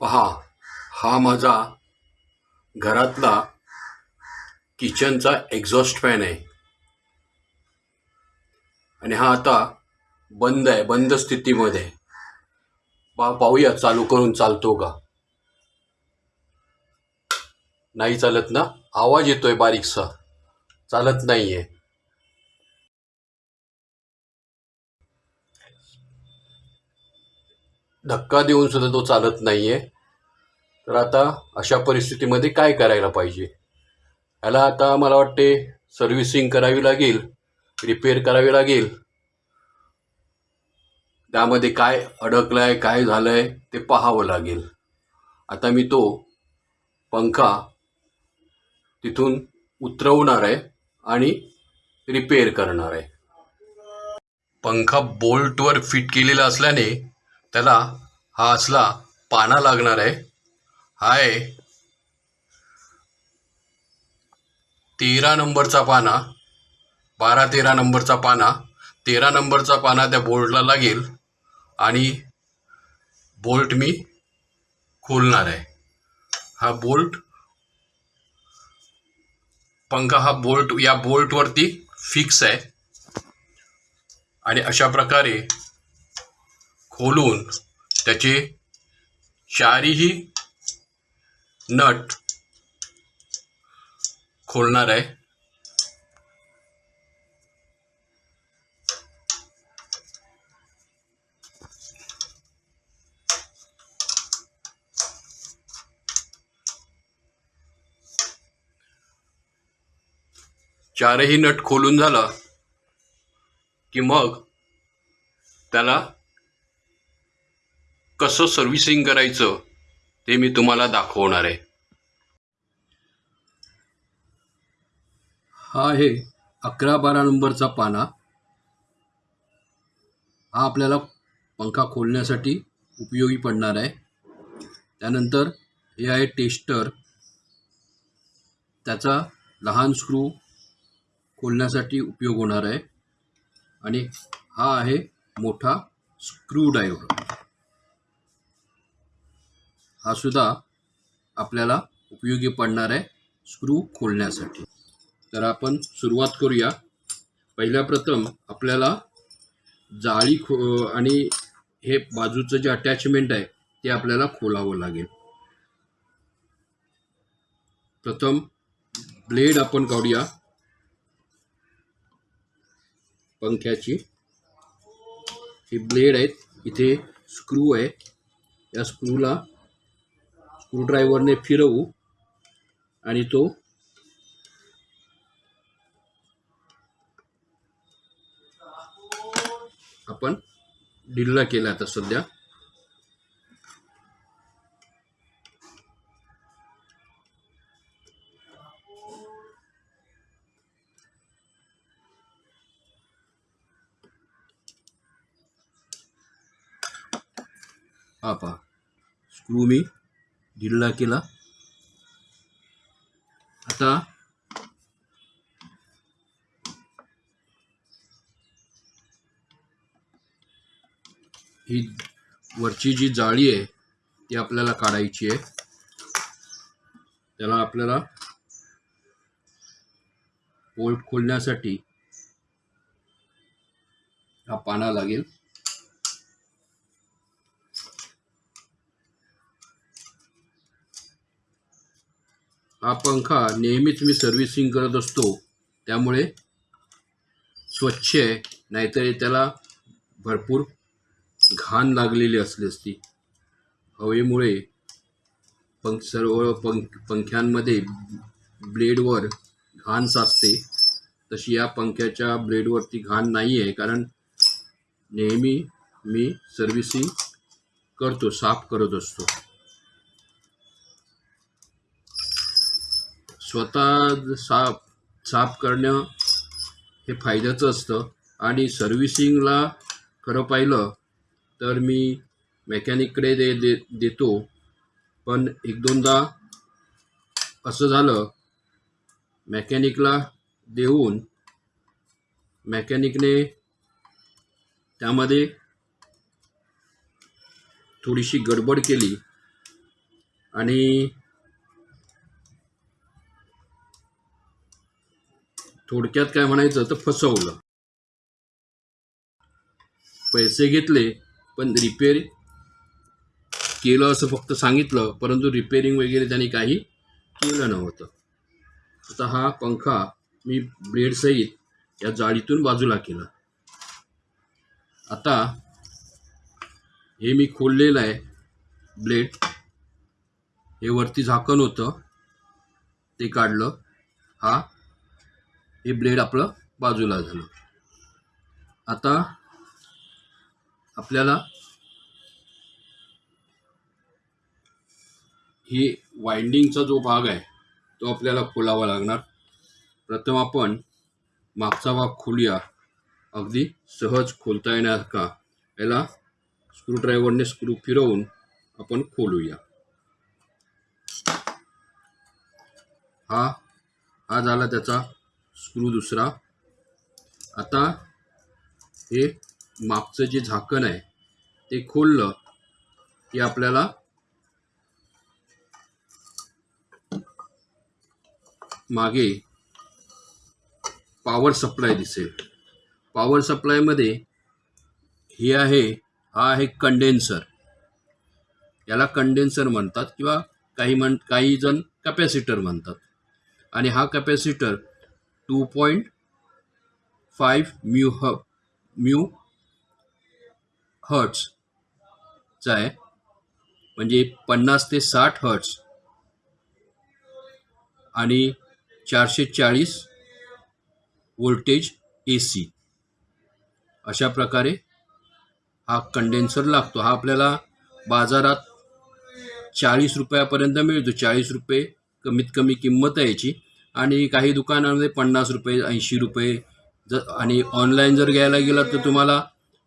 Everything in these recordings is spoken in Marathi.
पहा हा माझा घरातला किचनचा एक्झॉस्ट फॅन आहे. आणि हा आता बंद आहे बंद स्थितीमध्ये. पा पाहूया चालू करून चालतो का? नाही चालत ना? आवाज येतोय बारीकसा. चालत नाहीये. धक्का देऊन सुद्धा तो चालत नाहीये. तर आता अशा परिस्थितीमध्ये काय करायला पाहिजे? याला आता मला वाटते सर्व्हिसिंग करावी लागेल रिपेअर करावी लागेल. त्यामध्ये काय अडकलं आहे काय झालं आहे ते पाहावं लागेल. आता मी तो पंखा तिथून उतरवणार आहे आणि रिपेअर करणार आहे. पंखा बोल्टवर फिट केलेला असल्याने त्याला हा असला पाना लागणार आहे. हाय. तेरा नंबरचा पाना. बारा तेरा नंबरचा पाना. तेरा नंबरचा पाना त्या बोल्टला लागेल आणि बोल्ट मी खोलणार आहे. हा बोल्ट पंखा हा बोल्ट या बोल्टवरती फिक्स आहे. आणि अशा प्रकारे खोलून त्याचे चारीही नट खोलणार आहे. चारही नट खोलून झालं की मग त्याला कसं सर्व्हिसिंग करायचं? ते मी तुम्हाला दाखवणार आहे. हा आहे अकरा बारा नंबरचा पाना. हा आपल्याला पंखा खोलण्यासाठी उपयोगी पडणार आहे. त्यानंतर हे आहे टेस्टर. त्याचा लहान स्क्रू खोलण्यासाठी उपयोग होणार आहे. आणि हा आहे मोठा स्क्रू डायव्हर हा सुद्धा आपल्याला उपयोगी पडणार आहे स्क्रू खोलण्यासाठी. तर आपण सुरुवात करूया. पहिल्या प्रथम आपल्याला जाळी खो आणि हे बाजूचं जे अटॅचमेंट आहे ते आपल्याला खोलावं लागेल. प्रथम ब्लेड आपण काढूया. पंख्याची. ही ब्लेड आहेत. इथे स्क्रू आहे. या स्क्रूला स्क्रूड्रायव्हरने फिरवू आणि तो आपण ढिल्ला केला आता सध्या. आपा स्क्रू मी ढिल्ला केला. आता ही वरची जी जाळी आहे ती आपल्याला काढायची आहे. त्याला आपल्याला बोल्ट खोलण्यासाठी हा पाना लागेल. हा पंखा नेहमीच मी सर्व्हिसिंग करत असतो. त्यामुळे स्वच्छ आहे नाहीतर त्याला भरपूर घाण लागलेली असली असती. हवेमुळे पंख सर्व पंख पंख्यांमध्ये ब्लेडवर घाण साचते. तशी या पंख्याच्या ब्लेडवरती घाण नाही आहे कारण नेहमी मी सर्व्हिसिंग करतो साफ करत असतो. स्वतः साफ साफ करणं हे फायद्याचं असतं. आणि सर्व्हिसिंगला खरं पाहिलं तर मी मेकॅनिककडे दे दे देतो. पण एक दोनदा असं झालं मेकॅनिकला देऊन मेकॅनिकने त्यामध्ये थोडीशी गडबड केली. आणि थोडक्यात काय म्हणायचं तर फसवलं. पैसे घेतले पण रिपेअर केलं असं फक्त सांगितलं परंतु रिपेअरिंग वगैरे त्यांनी काही केलं नव्हतं. आता हा पंखा मी ब्लेडसहित या जाळीतून बाजूला केला. आता हे मी खोललेलं आहे ब्लेड हे वरती झाकण होतं. ते काढलं. हा हे ब्लेड आपलं बाजूला झालं. आता आपल्याला ही वाइंडिंगचा जो भाग आहे तो आपल्याला खोलावा लागणार. प्रथम आपण मागचा भाग खोलूया. अगदी सहज खोलता येणार का? याला स्क्रूड्रायव्हरने स्क्रू फिरवून आपण खोलूया. हा हा झाला त्याचा स्क्रू दुसरा. आता हे मागचं जे झाकण आहे ते खोललं की आपल्याला मागे पॉवर सप्लाय दिसेल. पॉवर सप्लायमध्ये हे आहे हा आहे कंडेन्सर याला कंडेन्सर म्हणतात किंवा काही म्हण काही जण कॅपॅसिटर म्हणतात. आणि हा capacitor two point five mu ह म्यू हर्ट्सचा आहे. म्हणजे पन्नास ते साठ हर्ट्स. आणि चारशे चाळीस वोल्टेज ए सी. अशा प्रकारे हा कंडेन्सर लागतो. हा आपल्याला बाजारात चाळीस रुपयापर्यंत मिळतो. चाळीस रुपये कमीत कमी किंमत आहे याची. आणि काही दुकानामध्ये पन्नास रुपये ऐंशी रुपये जर आणि ऑनलाईन जर घ्यायला गेलात तर तुम्हाला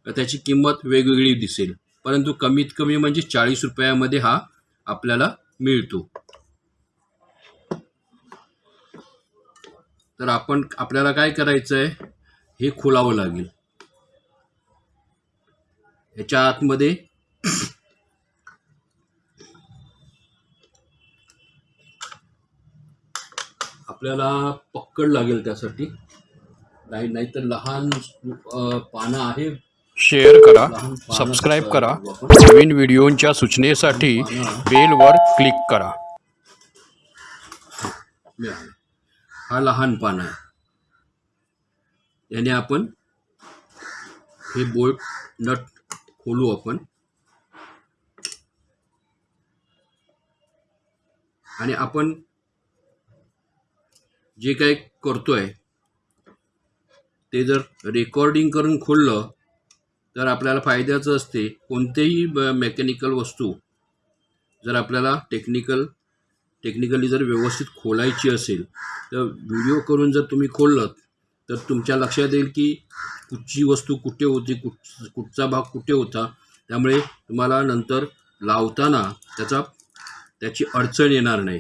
त्याची किंमत वेगवेगळी दिसेल. परंतु कमीत कमी म्हणजे चाळीस रुपयामध्ये हा आपल्याला मिळतो. तर आपण आपल्याला काय करायचं आहे हे खोलावं लागेल. याच्या आतमध्ये आपल्याला पक्कड लागेल त्यासाठी. नाही नाहीतर लहान पानं आहे. शेअर करा सबस्क्राईब करा? नवीन व्हिडिओंच्या सूचनेसाठी बेलवर क्लिक करा. हा लहान पान आहे. याने आपण हे बोल्ट नट खोलू आपण. आणि आपण जे काही करतो आहे ते जर रेकॉर्डिंग करून खोललं तर आपल्याला फायद्याचं असते. कोणतेही मेकॅनिकल वस्तू जर आपल्याला टेक्निकल टेक्निकली जर व्यवस्थित खोलायची असेल तर व्हिडिओ करून जर तुम्ही खोललं तर तुमच्या लक्षात येईल की कुठची वस्तू कुठे होती कुठ कुठचा भाग कुठे होता. त्यामुळे तुम्हाला नंतर लावताना त्याचा त्याची अडचण येणार नाही.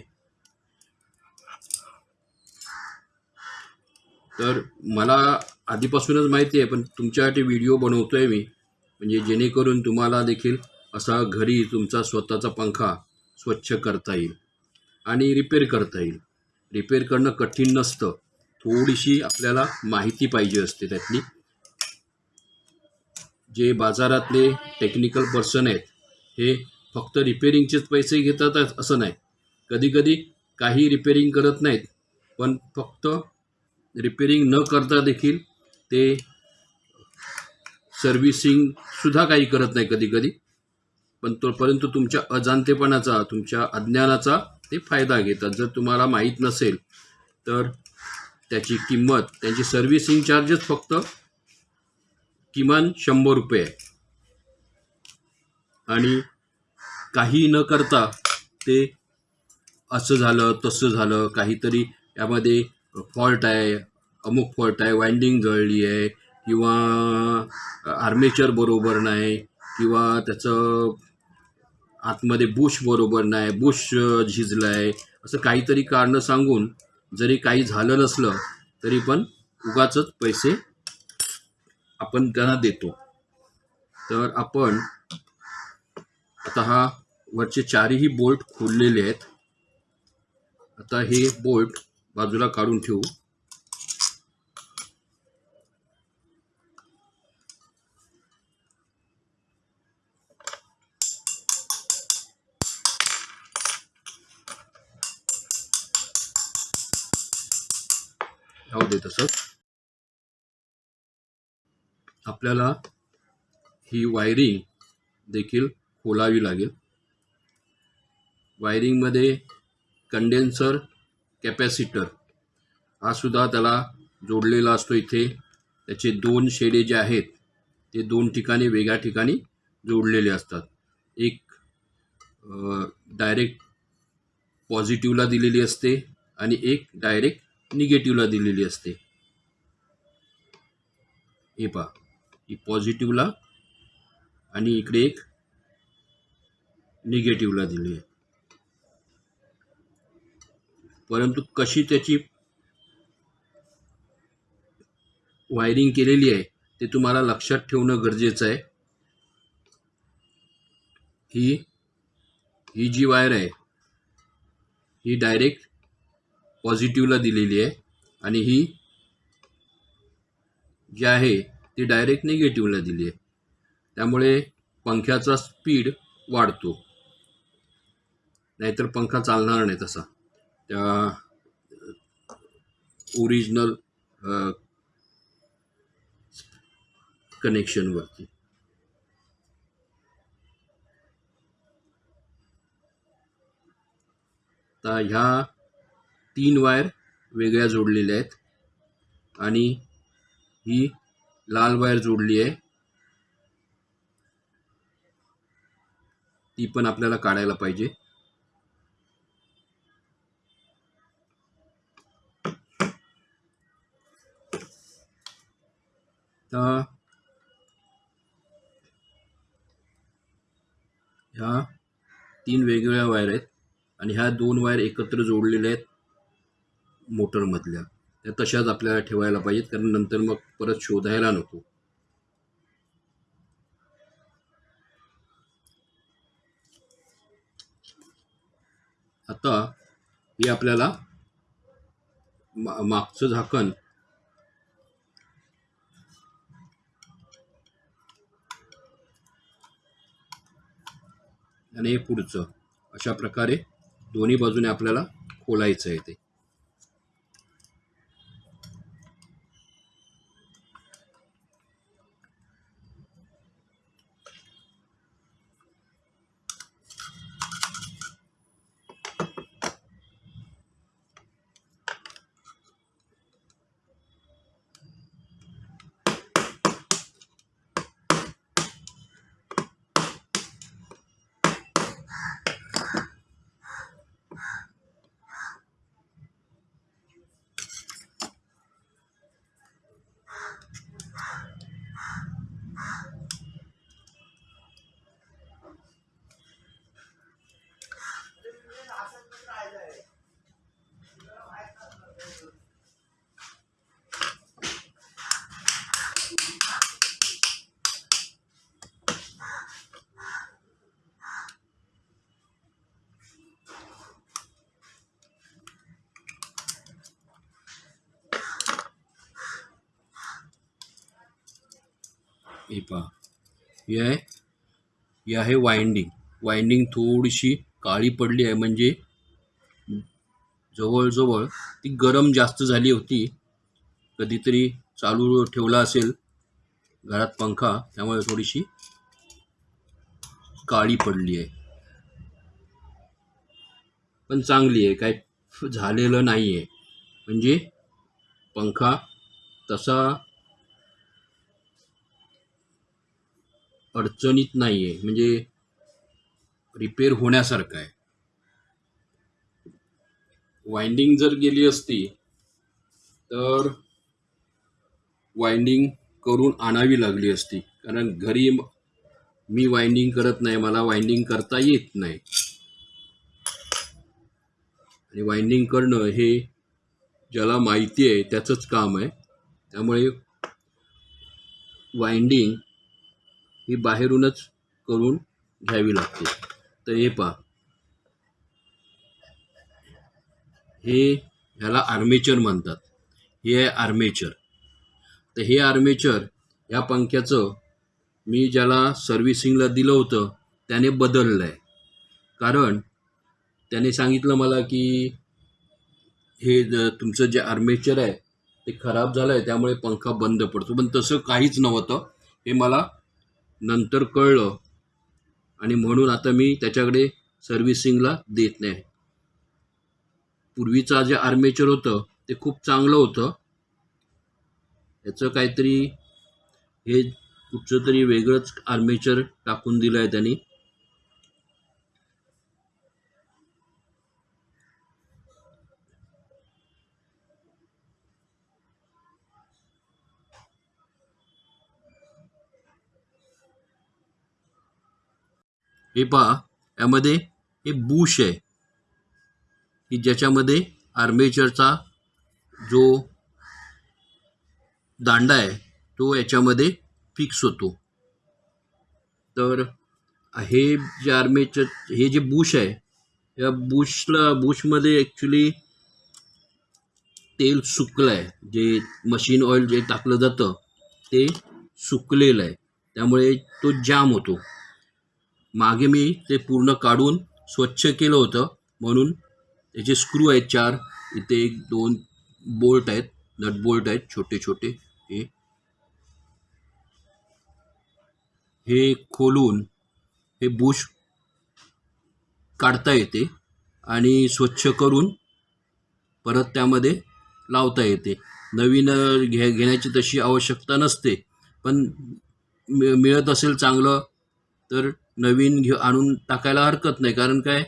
तर मला आधीपासूनच माहिती आहे पण तुमच्यासाठी व्हिडिओ बनवतो आहे मी. म्हणजे जेणेकरून तुम्हाला देखील असा घरी तुमचा स्वतःचा पंखा स्वच्छ करता येईल आणि रिपेअर करता येईल. रिपेअर करणं कठीण नसतं. थोडीशी आपल्याला माहिती पाहिजे असते त्यातली. जे बाजारातले टेक्निकल पर्सन आहेत हे फक्त रिपेरिंगचेच पैसे घेतात असं नाही. कधीकधी काही रिपेरिंग करत नाहीत पण फक्त रिपेरिंग न करता देखील ते सर्व्हिसिंगसुद्धा काही करत नाही कधी कधी पण तो परंतु तुमच्या अजाणतेपणाचा तुमच्या अज्ञानाचा ते फायदा घेतात. जर तुम्हाला माहीत नसेल तर त्याची किंमत त्यांची सर्व्हिसिंग चार्जेस फक्त किमान शंभर रुपये आहे. आणि काही न करता ते असं झालं तसं झालं काहीतरी यामध्ये फॉल्ट आहे अमुक फॉल्ट आहे वाइंडिंग जळली आहे किंवा आर्मेचर बरोबर नाही किंवा त्याचं आतमध्ये बुश बरोबर नाही बुश झिजलं आहे असं काहीतरी कारणं सांगून जरी काही झालं नसलं तरी पण उगाच पैसे आपण त्यांना देतो. तर आपण आता हा वरचे चारही बोल्ट खोललेले आहेत. आता हे बोल्ट बाजूला काढून ठेवू. राहू दे तसंच. आपल्याला ही वायरिंग देखील खोलावी लागेल. वायरिंगमध्ये कंडेन्सर कॅपॅसिटर. हा सुद्धा त्याला जोडलेला असतो इथे. त्याचे दोन शेडे जे आहेत ते दोन ठिकाणी वेगळ्या ठिकाणी जोडलेले असतात. एक डायरेक्ट पॉझिटिव्हला दिलेली असते आणि एक डायरेक्ट निगेटिव्हला दिलेली असते. हे पहा ही पॉझिटिव्हला आणि इकडे एक निगेटिव्हला दिली आहे. परंतु कशी त्याची वायरिंग केलेली आहे ते तुम्हाला लक्षात ठेवणं गरजेचं आहे. ही ही जी वायर आहे ही डायरेक्ट पॉझिटिव्हला दिलेली आहे आणि ही जी आहे ती डायरेक्ट निगेटिव्हला दिली आहे. त्यामुळे पंख्याचा स्पीड वाढतो. नाहीतर पंखा चालणार नाही तसा. त्या ओरिजिनल कनेक्शनवरती तर ह्या तीन वायर वेगळ्या जोडलेल्या आहेत. आणि ही लाल वायर जोडली आहे. ती पण आपल्याला काढायला पाहिजे. Da, ह्या तीन वेगवेगळ्या वायर आहेत. आणि ह्या दोन वायर एकत्र जोडलेल्या आहेत मोटरमधल्या त्या तशाच आपल्याला ठेवायला पाहिजेत कारण नंतर मग परत शोधायला नको. आता हे आपल्याला मा मागचं झाकण आणि हे पुढचं. अशा प्रकारे दोन्ही बाजूने आपल्याला खोलायचं आहे ते. हे पहा. हे आहे हे आहे वाइंडिंग वाइंडिंग थोडीशी काळी पडली आहे म्हणजे जवळजवळ ती गरम जास्त झाली होती. कधीतरी चालू ठेवला असेल घरात पंखा त्यामुळे थोडीशी काळी पडली आहे. पण चांगली आहे काय झालेलं नाही आहे म्हणजे पंखा तसा अडचणीत नाही आहे म्हणजे रिपेअर होण्यासारखं आहे. वाइंडिंग जर गेली असती तर वाइंडिंग करून आणावी लागली असती. कारण घरी मी वाइंडिंग करत नाही मला वाइंडिंग करता येत नाही. आणि वाइंडिंग करणं हे ज्याला माहिती आहे त्याचंच काम आहे. त्यामुळे वाइंडिंग ही बाहेरूनच करून घ्यावी लागते. तर हे पहा. हे ह्याला आर्मेचर म्हणतात. हे आहे आर्मेचर तर हे आर्मेचर ह्या पंख्याचं मी ज्याला सर्व्हिसिंगला दिलं होतं त्याने बदललं आहे कारण त्याने सांगितलं मला की हे तुमचं जे आर्मेचर आहे ते खराब झालं आहे त्यामुळे पंखा बंद पडतो. पण तसं काहीच नव्हतं. हे मला नंतर कळलं. आणि म्हणून आता मी त्याच्याकडे सर्व्हिसिंगला देत नाही. पूर्वीचा जे आर्मेचर होतं ते खूप चांगलं होतं. याचं काहीतरी हे कुठचं तरी वेगळंच आर्मेचर टाकून दिलं आहे त्यांनी. हे पहा यामध्ये हे बुश आहे. की ज्याच्यामध्ये आर्मेचरचा जो दांडा आहे तो याच्यामध्ये फिक्स होतो. तर हे जे आर्मेचर हे जे बुश आहे या बुशला बुशमध्ये ॲक्च्युली तेल सुकलं आहे जे मशीन ऑइल जे टाकलं जातं ते सुकलेलं आहे. त्यामुळे तो जाम होतो. मागे मी ते पूर्ण काढून स्वच्छ केलं होतं. म्हणून त्याचे स्क्रू आहेत चार. इथे एक दोन बोल्ट आहेत. नट बोल्ट आहेत. छोटे छोटे. हे. हे खोलून हे बुश काढता येते आणि स्वच्छ करून परत त्यामध्ये लावता येते. नवीन घे घेण्याची तशी आवश्यकता नसते. पण मिळत असेल चांगलं तर नवीन घे आणून टाकायला हरकत नाही. कारण काय?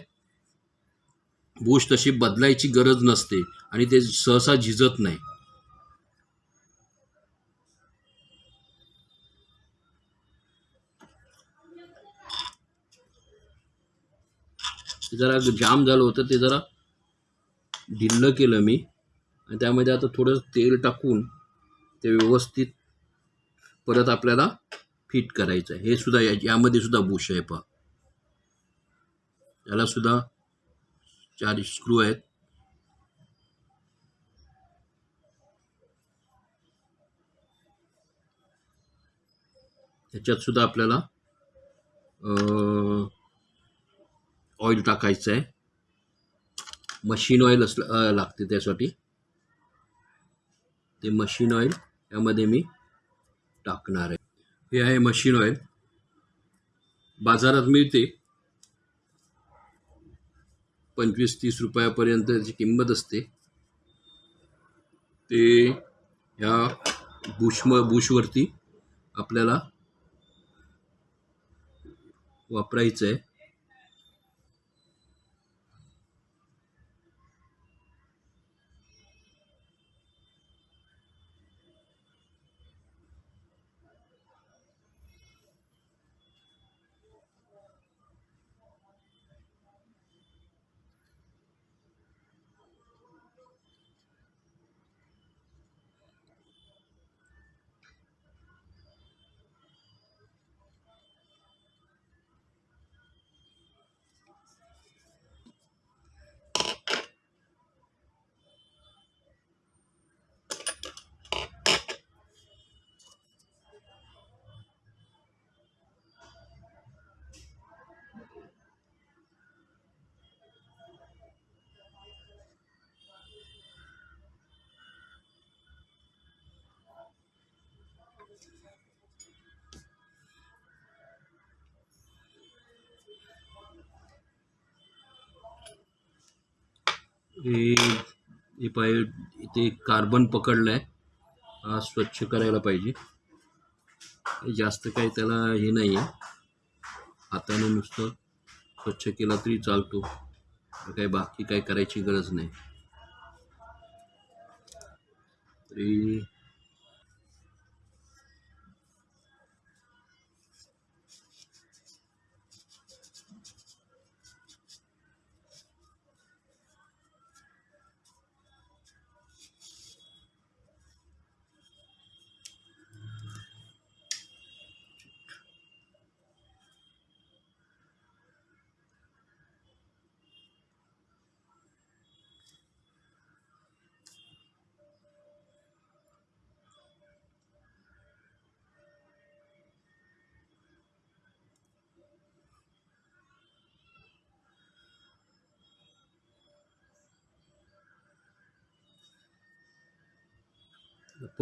बूश तशी बदलायची गरज नसते आणि ते सहसा झिजत नाही. ते जरा जाम झालं होतं. ते जरा ढिल्लं केलं मी. आणि त्यामध्ये आता थोडं तेल टाकून ते व्यवस्थित परत आपल्याला फिट करायचं आहे. हे सुद्धा या यामध्ये सुद्धा बुश आहे पहा. याला सुद्धा चार स्क्रू आहेत. त्याच्यात सुद्धा आपल्याला ऑइल टाकायचं आहे. मशीन ऑइल असलं लागते त्यासाठी. ते मशीन ऑइल यामध्ये मी टाकणार आहे. हे आहे मशीन ऑइल. बाजारात मिळते. पंचवीस तीस रुपयापर्यंत त्याची किंमत असते. ते ह्या बुशम बुशवरती आपल्याला वापरायचं आहे. हे हे पाय इथे कार्बन पकडलं आहे हा स्वच्छ करायला पाहिजे. जास्त काही त्याला हे नाही आहे हाताने नुसतं स्वच्छ केला तरी चालतो. काही बाकी काही करायची गरज नाही. तरी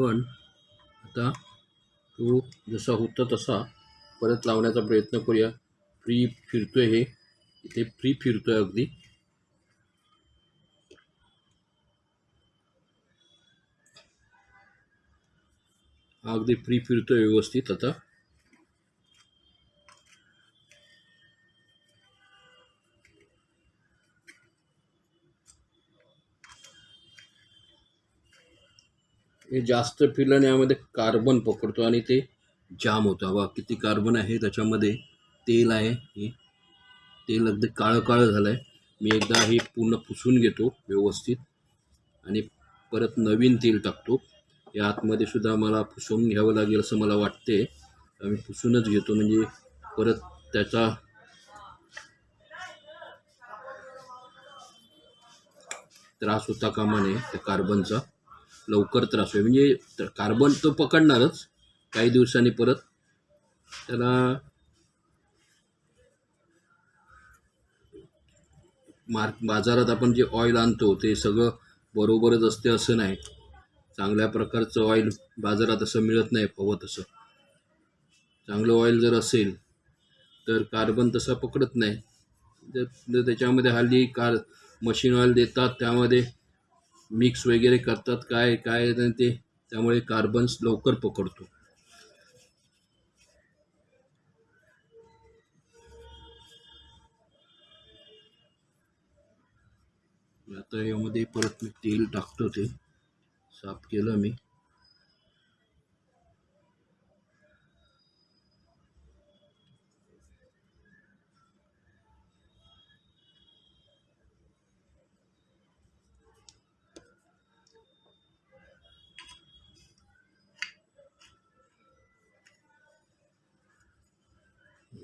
पण आता तो जसा होता तसा परत लावण्याचा प्रयत्न करूया. फ्री फिरतोय हे. इथे फ्री फिरतोय अगदी. हा अगदी फ्री फिरतोय व्यवस्थित आता. हे जास्त फिरल्याने यामध्ये कार्बन पकडतो आणि ते जाम होतं. बघा किती कार्बन आहे त्याच्यामध्ये तेल आहे. हे तेल अगदी काळं काळं झालं आहे मी एकदा हे पूर्ण पुसून घेतो व्यवस्थित आणि परत नवीन तेल टाकतो. या आतमध्ये सुद्धा मला पुसून घ्यावं लागेल असं मला वाटते. आम्ही पुसूनच घेतो. म्हणजे परत त्याचा त्रास होता कामा नये त्या कार्बनचा लवकर त्रास होईल. म्हणजे कार्बन तो पकडणारच. काही दिवसांनी परत. त्याला मार्क बाजारात आपण जे ऑइल आणतो ते सगळं बरोबरच असते असं नाही. चांगल्या प्रकारचं ऑइल बाजारात असं मिळत नाही हवं तसं चांगलं ऑइल जर असेल तर कार्बन तसा पकडत नाही. जर त्याच्यामध्ये हल्ली कार मशीन ऑइल देतात त्यामध्ये मिक्स वगैरे करतात काय काय ते त्यामुळे कार्बन्स लवकर पकडतो. आता यामध्ये परत मी तेल टाकतो ते. साफ केलं मी.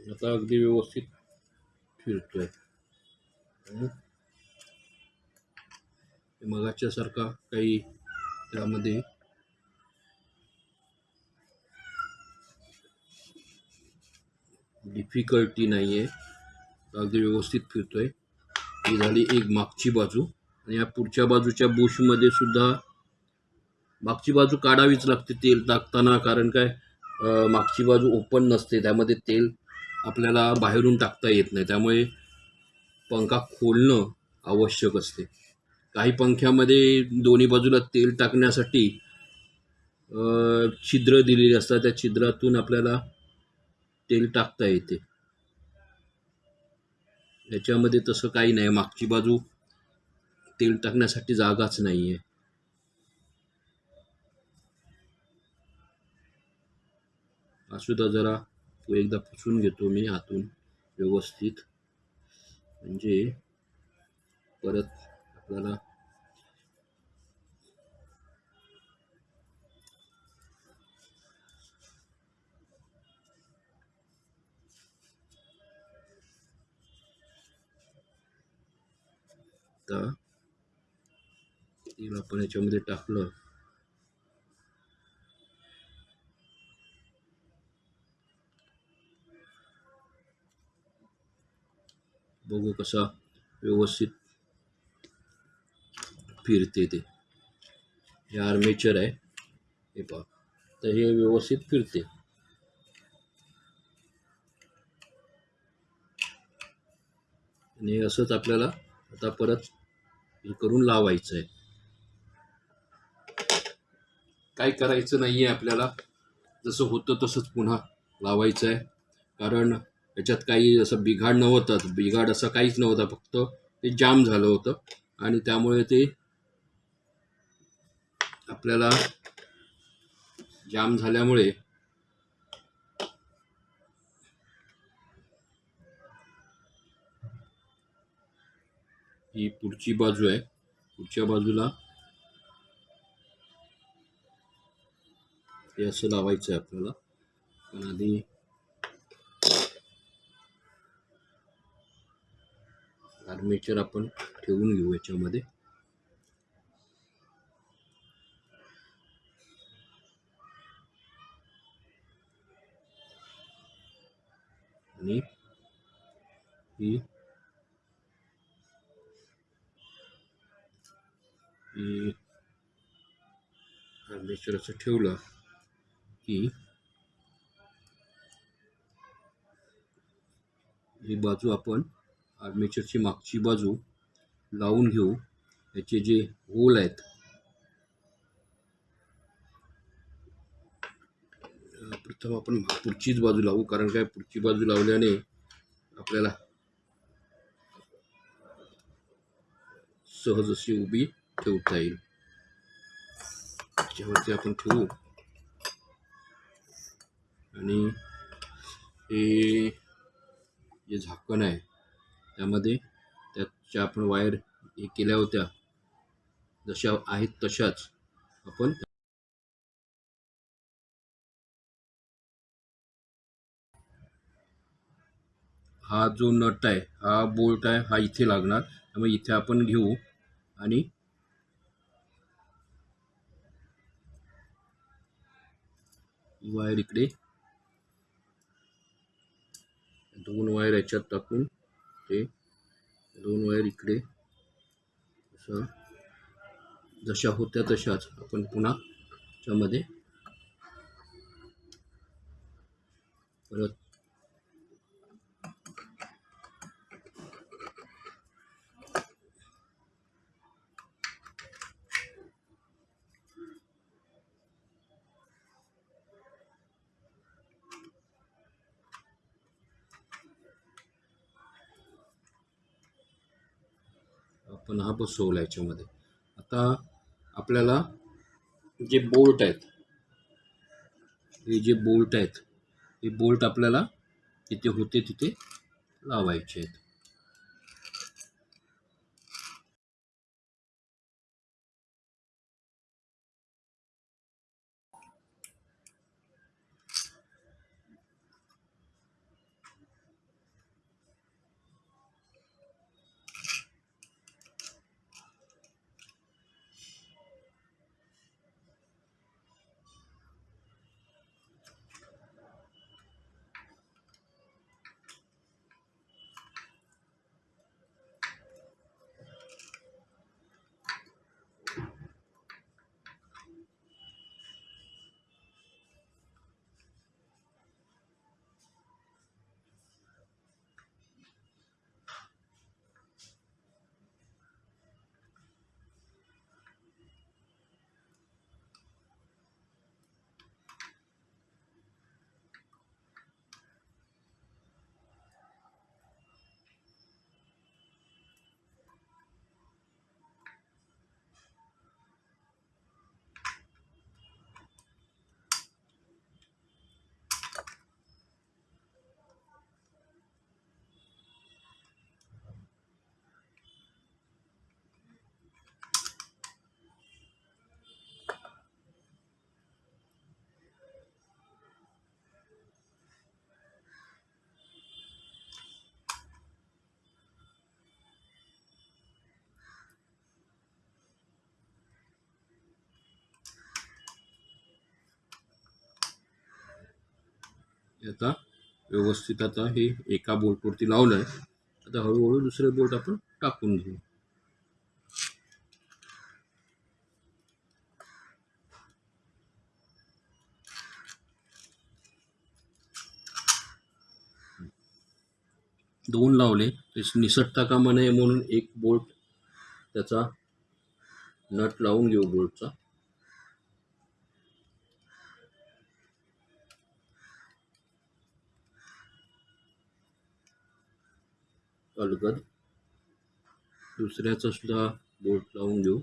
आता अगदी व्यवस्थित फिरतोय. मगाच्यासारखा काही त्यामध्ये डिफिकल्टी नाही आहे अगदी व्यवस्थित फिरतोय. ही झाली एक मागची बाजू. आणि या पुढच्या बाजूच्या बुशमध्ये सुद्धा मागची बाजू काढावीच लागते तेल टाकताना कारण काय मागची बाजू ओपन नसते. त्यामध्ये तेल आपल्याला बाहेरून टाकता येत नाही. त्यामुळे पंखा खोलणं आवश्यक असते. काही पंख्यामध्ये दोन्ही बाजूला तेल टाकण्यासाठी छिद्र दिलेली असतात. त्या छिद्रातून आपल्याला तेल टाकता येते. याच्यामध्ये तसं काही नाही. मागची बाजू तेल टाकण्यासाठी जागाच नाही आहे हा जरा तो एकदा पुसून घेतो मी आतून व्यवस्थित. म्हणजे परत आपल्याला आता तेल आपण याच्यामध्ये टाकलं. बघू कसा व्यवस्थित फिरते ते. हे आर्मेचर आहे. हे पहा. तर हे व्यवस्थित फिरते. आणि असंच आपल्याला आता परत हे करून लावायचं आहे काय करायचं नाही आहे आपल्याला. जसं होतं तसंच पुन्हा लावायचं आहे कारण याच्यात काही असं बिघाड नव्हतं बिघाड असं काहीच नव्हता फक्त ते जाम झालं होतं. आणि त्यामुळे ते आपल्याला जाम झाल्यामुळे ही पुढची बाजू आहे. पुढच्या बाजूला हे असं लावायचं आहे आपल्याला. पण आधी आर्मेचर आपण ठेवून घेऊ याच्यामध्ये. आणि ही आर्मेचर असं ठेवलं की ही बाजू आपण आर्मेचरची मागची बाजू लावून घेऊ. याचे जे होल आहेत प्रथम आपण पुढचीच बाजू लावू. कारण काय? पुढची बाजू लावल्याने आपल्याला सहज अशी उभी ठेवता येईल. त्याच्यावरती आपण ठेवू. आणि हे जे झाकण आहे त्यामध्ये त्याच्या आपण वायर हे केल्या होत्या. जशा आहेत तशाच आपण हा जो नट आहे हा बोल्ट आहे हा इथे लागणार. त्यामुळे इथे आपण घेऊ आणि वायर इकडे दोन वायर याच्यात टाकून ते दोन वायर इकडे असं. जशा होत्या तशाच. आपण पुन्हा त्यामध्ये परत आपण हा बसवला याच्यामध्ये. आता आपल्याला जे बोल्ट आहेत हे जे बोल्ट आहेत हे बोल्ट आपल्याला तिथे होते तिथे लावायचे आहेत. आता व्यवस्थित आता हे एका बोल्टवरती लावलं आहे आता हळूहळू दुसरे बोल्ट आपण टाकून घेऊ. दोन लावले. ते निसटता कामा नये म्हणून एक बोल्ट त्याचा नट लावून घेऊ बोल्टचा. अलगद दुसऱ्याचा सुद्धा बोट लावून घेऊ.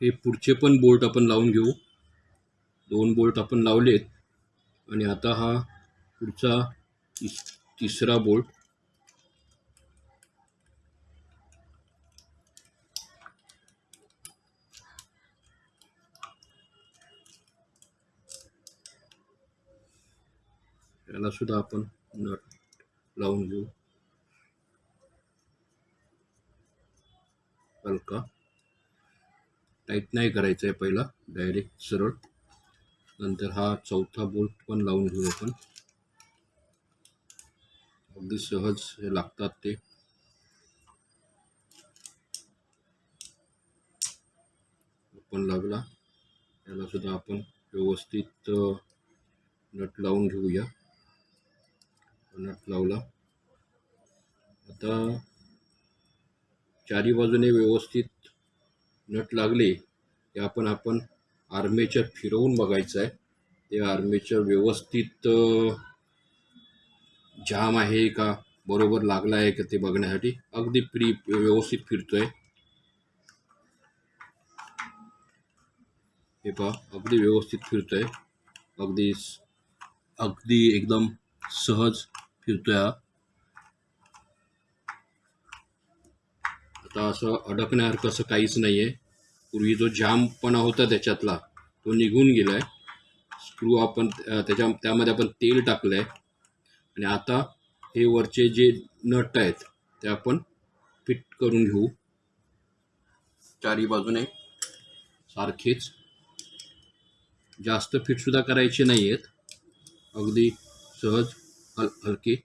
हे पुढचे पण बोल्ट आपण लावून घेऊ. दोन बोल्ट आपण लावलेत. आणि आता हा पुढचा तिस तिसरा बोल्ट याला सुद्धा आपण नट लावून घेऊ. हलका. टाईट नाही करायचं आहे पहिला डायरेक्ट सरळ. नंतर हा चौथा बोल्ट पण लावून घेऊ आपण. अगदी सहज हे लागतात ते. पण लागला याला सुद्धा आपण व्यवस्थित नट लावून घेऊया. नट लावला. आता चारी बाजूने व्यवस्थित नट लागले ते आपण आपण आर्मेचर फिरवून बघायचं आहे ते आर्मेचर व्यवस्थित जाम आहे का? बरोबर लागला आहे का ते बघण्यासाठी? अगदी प्री व्यवस्थित फिरतोय. हे पहा अगदी व्यवस्थित फिरतोय. अगदी अगदी एकदम सहज फिरतोय हा. आता असं अडकण्यासारखं असं काहीच नाही आहे पूर्वी जो जामपणा होता त्याच्यातला तो निघून गेला आहे स्क्रू आपण त्याच्या त्यामध्ये आपण तेल टाकलं आहे आणि आता हे वरचे जे नट आहेत ते आपण फिट करून घेऊ. चारी बाजूने सारखेच. जास्त फिटसुद्धा करायचे नाही आहेत अगदी सहज हल हलके.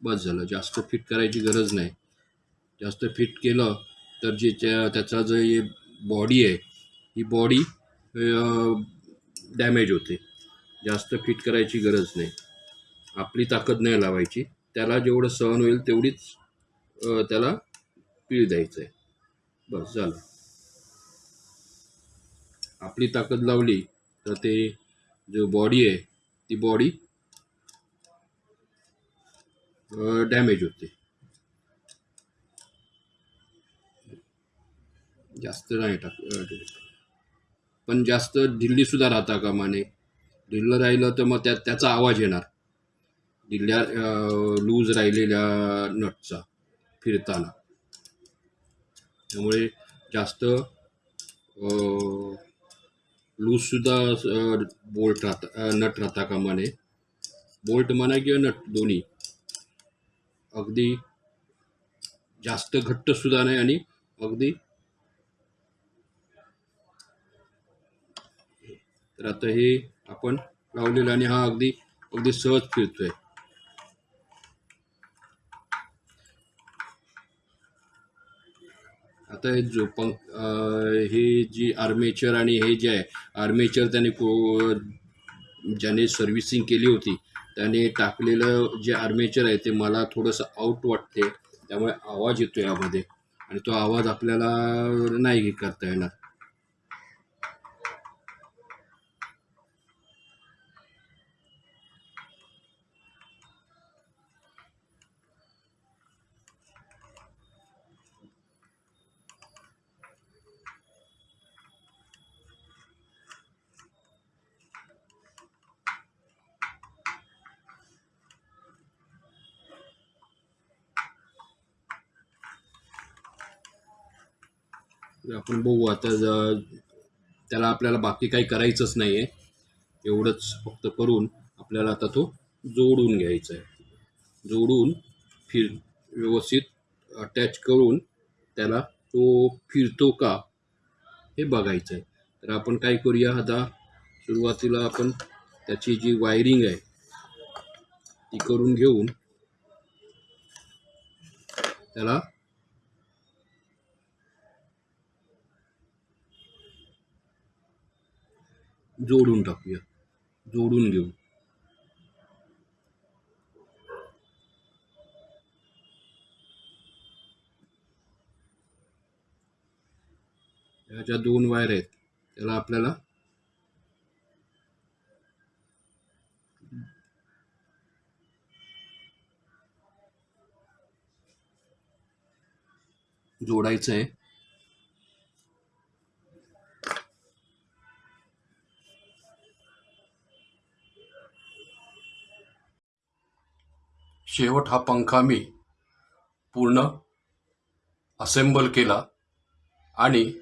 बस झालं. जास्त फिट करायची गरज नाही. जास्त फिट केलं तर जे त्या त्याचा जो बॉडी आहे ही बॉडी डॅमेज होते. जास्त फिट करायची गरज नाही. आपली ताकद नाही लावायची. त्याला जेवढं सहन होईल तेवढीच त्याला पीळ द्यायचं आहे बस झालं. आपली ताकद लावली तर ते जो बॉडी आहे ती बॉडी डॅमेज होते. जास्त नाही टाक पण जास्त ढिल्लीसुद्धा राहता कामाने ढिल्लं राहिलं तर मग त्या त्याचा आवाज येणार. ढिल्ल्या लूज राहिलेल्या नटचा फिरताना. त्यामुळे जास्त लूजसुद्धा बोल्ट राहता नट राहता कामाने बोल्ट म्हणा किंवा नट दोन्ही. अगदी जास्त घट्टसुद्धा नाही आणि अगदी तर आता हे आपण लावलेलं आणि हा अगदी अगदी सहज फिरतोय. आता हे जो पंख हे जी आर्मेचर आणि हे जे आहे आर्मेचर त्याने को ज्याने सर्व्हिसिंग केली होती त्याने टाकलेलं जे आर्मेचर आहे ते मला थोडंसं आउट वाटते त्यामुळे आवाज येतो यामध्ये. आणि तो आवाज आपल्याला नाही करता येणार. आपण बघू आता त्याला आपल्याला बाकी काही करायचंच नाही आहे एवढंच फक्त करून आपल्याला आता तो जोडून घ्यायचा आहे जोडून फिर व्यवस्थित अटॅच करून त्याला तो फिरतो का हे बघायचं आहे तर आपण काय करूया आता सुरुवातीला आपण त्याची जी वायरिंग आहे ती करून घेऊन त्याला जोडून टाकूया. जोडून घेऊ. ह्या ज्या दोन वायर आहेत. त्याला आपल्याला जोडायचं आहे. शेवट हा पंखा मी पूर्ण असेंबल केला आणि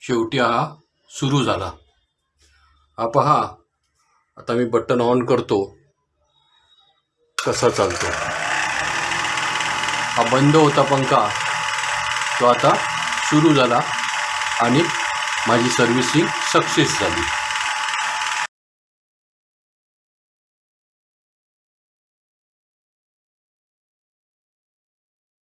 शेवटी हा सुरू झाला. हा पहा आता मी बटन ऑन करतो. कसा चालतो? हा बंद होता पंखा. तो आता सुरू झाला आणि माझी सर्व्हिसिंग सक्सेस झाली.